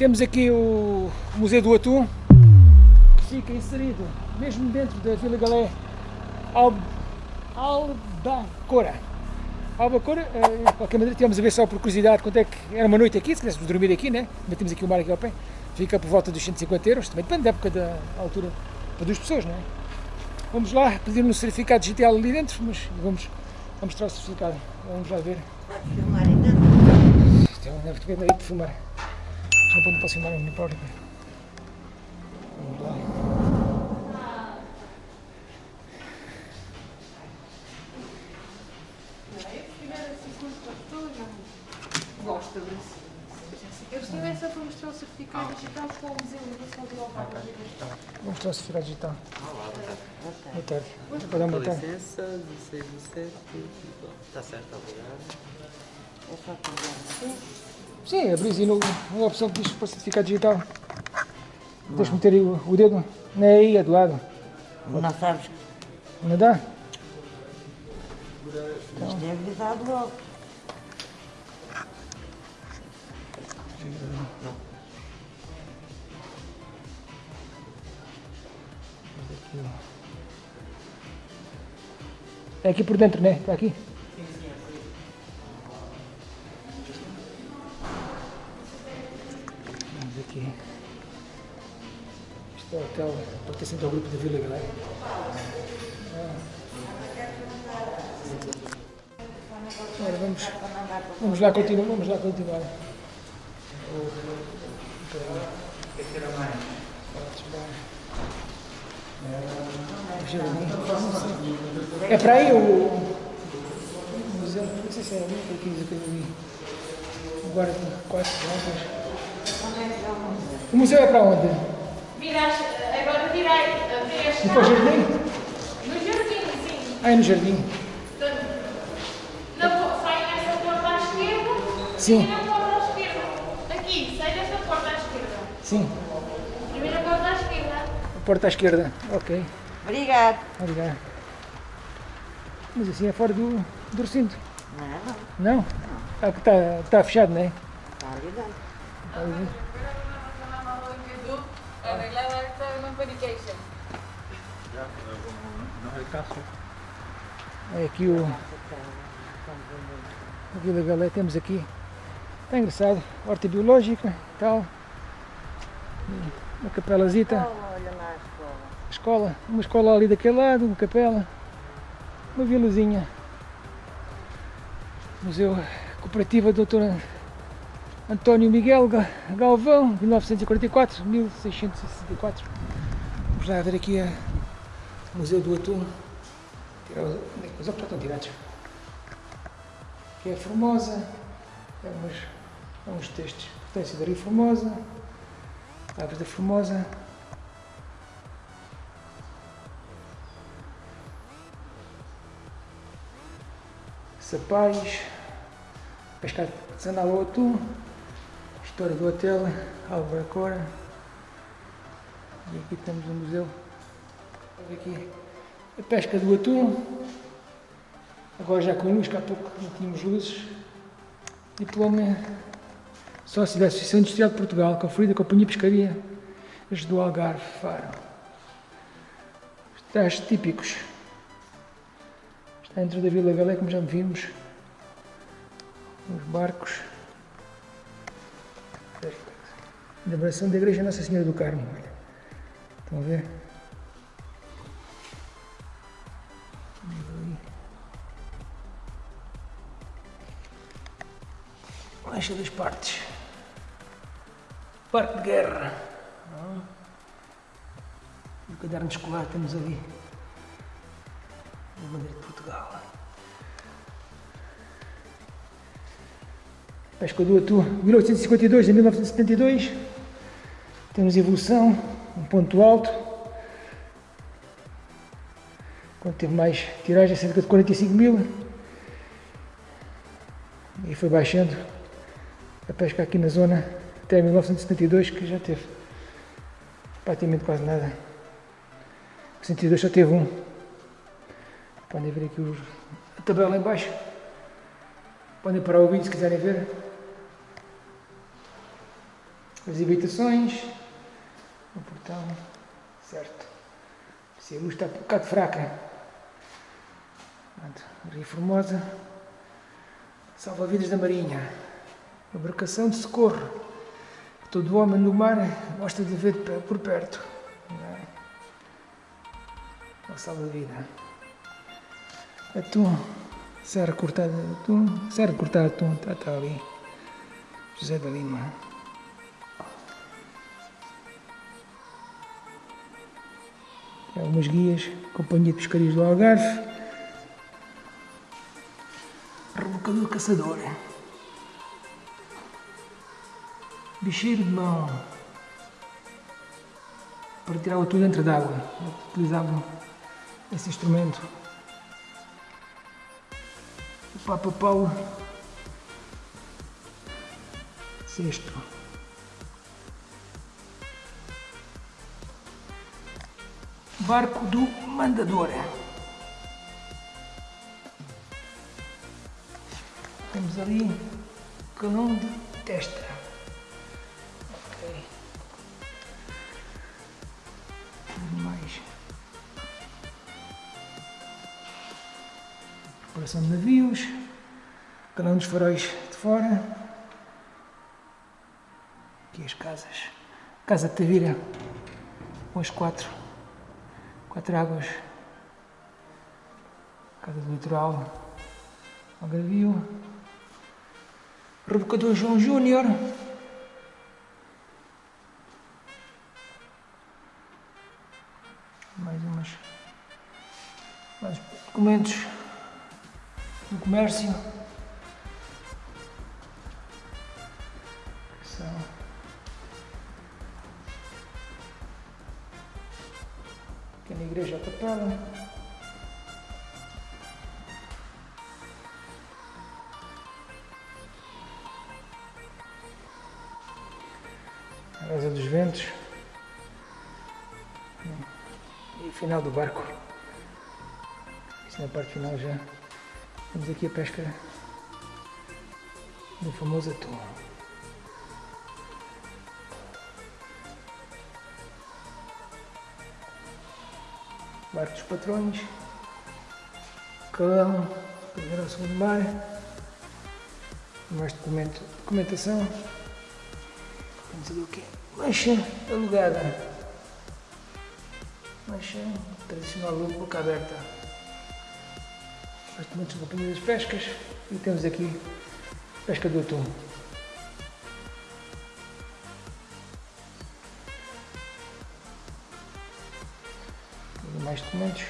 Temos aqui o Museu do Atum, que fica inserido mesmo dentro da Vila Galé Al Albacora. Albacora, eh, de qualquer maneira, tivemos a ver só por curiosidade quanto é que era uma noite aqui, se quiséssemos dormir aqui, né? Mas temos aqui o mar aqui ao pé, fica por volta dos 150 euros, também depende da época da altura para duas pessoas, não é? Vamos lá pedir um certificado digital ali dentro, mas vamos, vamos mostrar o certificado, vamos lá ver. Filmar ainda? Um deve ter medo de filmar. Não pode posso filmar a minha própria. Vamos lá. Gosto da Eu estive essa para mostrar o certificado digital com o museu vou de lá Vamos mostrar o certificado digital. Boa tarde. Para dar uma Com tarde. licença, 16 do 7. Tá certo, obrigado. É só pegar assim. Sim, abris aí no, na opção que diz para certificado digital. Deixa-me meter aí o, o dedo. Não é aí, é do lado. Não sabes, Não dá? isto é avisado logo. É aqui por dentro, né? Está aqui? Aqui. Isto é o hotel, pertencente ao grupo da Vila Galera. Agora vamos, vamos lá continuar, vamos lá continuar. É para aí o museu, não sei se é ali, para aqui diz que eu vi. Agora tem quatro. O museu é para onde? Viras, agora virei, vês Depois do jardim? no jardim, sim. Ah, é no jardim. Sai nessa porta à esquerda Sim. e na porta à esquerda. Aqui, sai desta porta à esquerda. Sim, Primeira porta à esquerda. a porta à esquerda. Ok, Obrigado. obrigado. Mas assim é fora do, do recinto. Não, Não? Ah, que está, está fechado, não é? está ali É aqui o. A Vila Galé temos aqui. Está engraçado. Horta biológica tal. Uma capelazita. Escola. Uma escola ali daquele lado, uma capela. Uma vilazinha. Museu Cooperativa Dr. António Miguel Ga- Galvão, 1944, 1664. Vamos lá ver aqui o Museu do Atum. Tirar os, onde é que os óculos estão tirados? Aqui é Formosa. É umas, é uns textos. Potência da Rio Formosa. Aves da Formosa. Sapais, pescar artesanal ao atum, história do hotel, Álvaro Cora. E aqui temos o museu. Olha aqui a pesca do atum. Agora já com luz, que há pouco não tínhamos luzes. Diploma sócio da Associação Industrial de Portugal, conferida Companhia de Pescaria do Algarve, Faro. Trajes típicos. Está dentro da Vila Galé, como já vimos. Os barcos. Elaboração da Igreja Nossa Senhora do Carmo. olha. Estão a ver? Lancha das partes. Parque de guerra. E o caderno escolar temos ali. A bandeira de Portugal. Pesca do Atu, 1852 a 1972. Temos evolução, um ponto alto. Quando teve mais tiragem, cerca de 45 mil. E foi baixando a pesca aqui na zona até 1972, que já teve praticamente quase nada. Em 72 só teve um. Podem ver aqui a tabela em baixo. Podem parar o vídeo se quiserem ver. as habitações, o portão, certo. Se a luz está um bocado fraca, Rio Formosa, salva-vidas da Marinha, embarcação de socorro. Todo homem no mar gosta de ver por perto. É? Salva-vida. Atum, serra cortada de atum, serra cortada atum, está, está ali. José da Lima. Algumas guias, Companhia de Pescarias do Algarve, Rebocador Caçador, Bicheiro de Mão, para tirar o tudo dentro d'água, utilizavam esse instrumento. O Papa Paulo. Barco do Mandador. Temos ali calão de testa. Mais. Preparação de navios. Calão dos faróis de fora. Aqui as casas. Casa de Tavira. Com as quatro Quatro Águas, Casa do Litoral, Algarvio, Rebocador João Júnior, mais umas mais documentos do comércio na igreja capela. A asa dos ventos. E final do barco. Isso na parte final já. Temos aqui a pesca do famoso atum. Barco dos Patrões, Calão, primeiro ao segundo mar, mais documento, documentação, temos ali o quê? Mancha alugada, mancha tradicional boca aberta, mais documentos Companhia das Pescas e temos aqui pesca do atum. Mais documentos.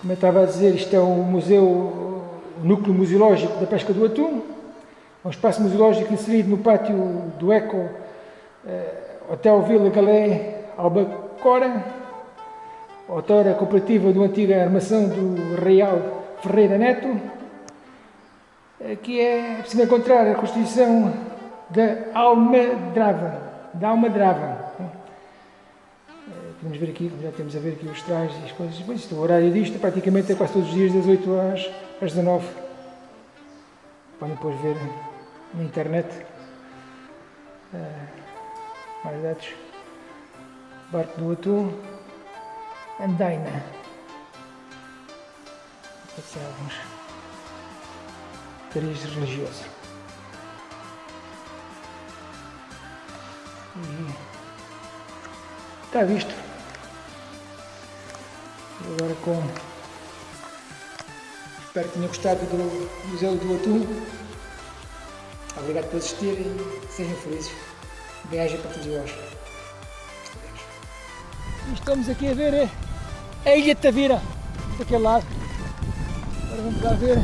Como eu estava a dizer, isto é o museu, o núcleo museológico da pesca do atum, é um espaço museológico inserido no pátio do Eco eh, Hotel Vila Galé Albacora, autora cooperativa do antiga armação do Real Ferreira Neto, eh, que é preciso encontrar a constituição da Almadrava, da Almadrava. Podemos ver aqui, já temos a ver aqui os trajes e as coisas. Isto, o horário disto praticamente é quase todos os dias das 8 às, às 19. Podem depois ver na internet uh, mais dados. Barco do Atum, Andaina. Ser alguns cariz religioso. E está visto. Agora com... Espero que tenham gostado do Museu do Atum. Obrigado por assistir e sejam felizes. Viagem para todos vós. Estamos aqui a ver a Ilha de Tavira, daquele lado. Agora vamos lá ver.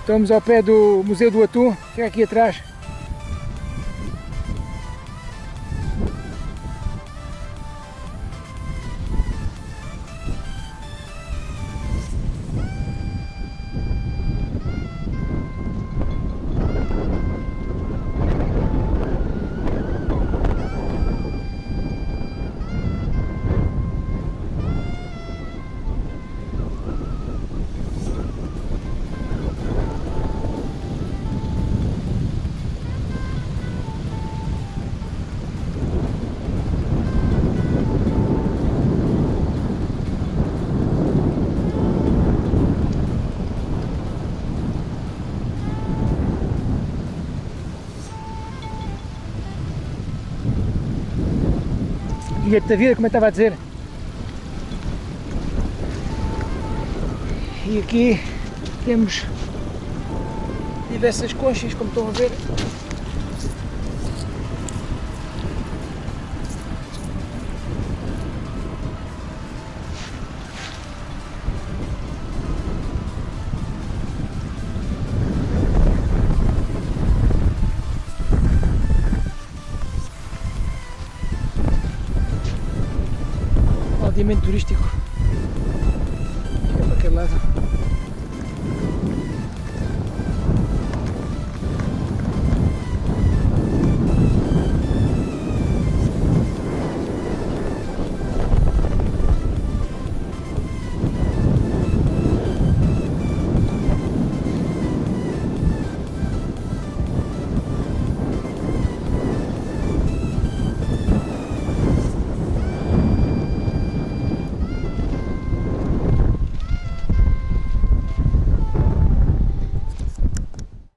Estamos ao pé do Museu do Atum, fica aqui atrás. Da vida, como eu estava a dizer. E aqui temos diversas conchas, como estão a ver. Aldeamento turístico